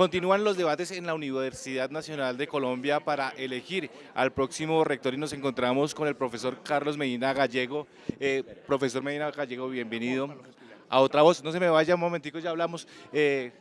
Continúan los debates en la Universidad Nacional de Colombia para elegir al próximo rector y nos encontramos con el profesor Carlos Medina Gallego. Eh, profesor Medina Gallego, bienvenido a Otra Voz. No se me vaya un momentico, ya hablamos. Eh,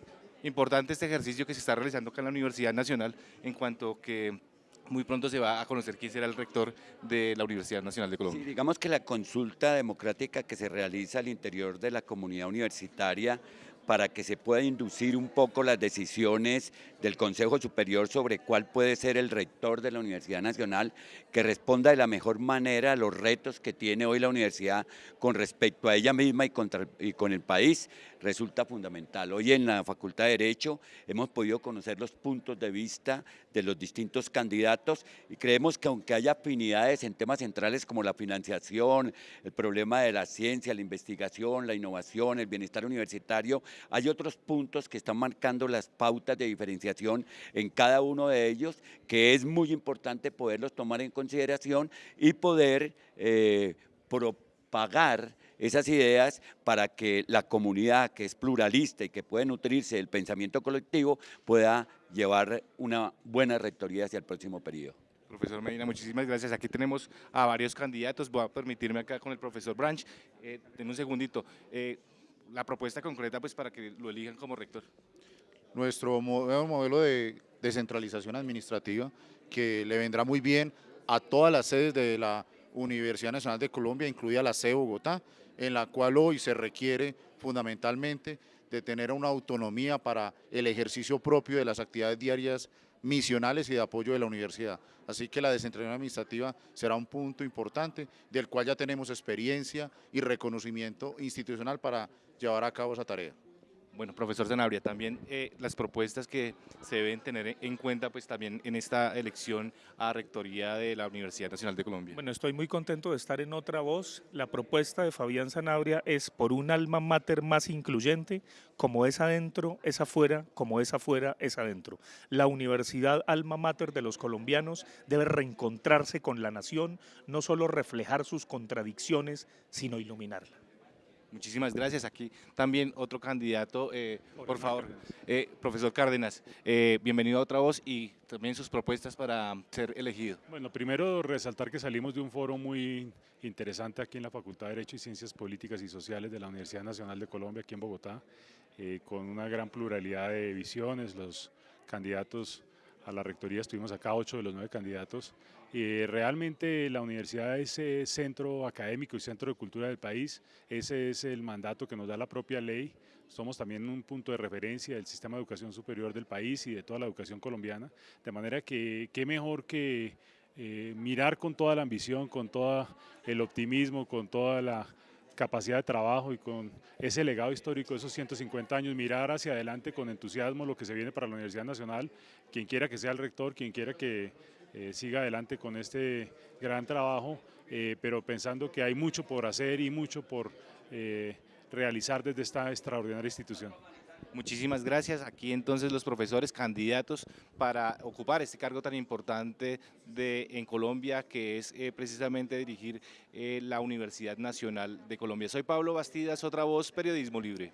importante este ejercicio que se está realizando acá en la Universidad Nacional en cuanto que muy pronto se va a conocer quién será el rector de la Universidad Nacional de Colombia. Sí, digamos que la consulta democrática que se realiza al interior de la comunidad universitaria para que se pueda inducir un poco las decisiones del Consejo Superior sobre cuál puede ser el rector de la Universidad Nacional, que responda de la mejor manera a los retos que tiene hoy la universidad con respecto a ella misma y, y con el país, resulta fundamental. Hoy en la Facultad de Derecho hemos podido conocer los puntos de vista de los distintos candidatos y creemos que aunque haya afinidades en temas centrales como la financiación, el problema de la ciencia, la investigación, la innovación, el bienestar universitario, hay otros puntos que están marcando las pautas de diferenciación en cada uno de ellos, que es muy importante poderlos tomar en consideración y poder eh, propagar esas ideas para que la comunidad que es pluralista y que puede nutrirse del pensamiento colectivo pueda llevar una buena rectoría hacia el próximo periodo. Profesor Medina, muchísimas gracias. Aquí tenemos a varios candidatos. Voy a permitirme acá con el profesor Branch. Eh, un segundito. Eh, la propuesta concreta pues para que lo elijan como rector? Nuestro modelo de descentralización administrativa que le vendrá muy bien a todas las sedes de la Universidad Nacional de Colombia, incluida la de Bogotá, en la cual hoy se requiere fundamentalmente de tener una autonomía para el ejercicio propio de las actividades diarias misionales y de apoyo de la universidad. Así que la descentralización administrativa será un punto importante del cual ya tenemos experiencia y reconocimiento institucional para llevar a cabo esa tarea. Bueno, profesor Zanabria, también eh, las propuestas que se deben tener en cuenta pues también en esta elección a rectoría de la Universidad Nacional de Colombia. Bueno, estoy muy contento de estar en otra voz. La propuesta de Fabián Zanabria es por un alma mater más incluyente, como es adentro, es afuera, como es afuera, es adentro. La universidad alma mater de los colombianos debe reencontrarse con la nación, no solo reflejar sus contradicciones, sino iluminarla. Muchísimas gracias. Aquí también otro candidato, eh, por favor, eh, profesor Cárdenas, eh, bienvenido a Otra Voz y también sus propuestas para ser elegido. Bueno, primero resaltar que salimos de un foro muy interesante aquí en la Facultad de Derecho y Ciencias Políticas y Sociales de la Universidad Nacional de Colombia, aquí en Bogotá, con una gran pluralidad de visiones, los candidatos a la rectoría estuvimos acá, ocho de los nueve candidatos. y realmente la universidad es eh, centro académico y centro de cultura del país, ese es el mandato que nos da la propia ley, somos también un punto de referencia del sistema de educación superior del país y de toda la educación colombiana, de manera que qué mejor que eh, mirar con toda la ambición, con todo el optimismo, con toda la capacidad de trabajo y con ese legado histórico esos 150 años, mirar hacia adelante con entusiasmo lo que se viene para la Universidad Nacional, quien quiera que sea el rector, quien quiera que eh, siga adelante con este gran trabajo, eh, pero pensando que hay mucho por hacer y mucho por eh, realizar desde esta extraordinaria institución. Muchísimas gracias. Aquí entonces los profesores candidatos para ocupar este cargo tan importante de, en Colombia, que es eh, precisamente dirigir eh, la Universidad Nacional de Colombia. Soy Pablo Bastidas, otra voz, Periodismo Libre.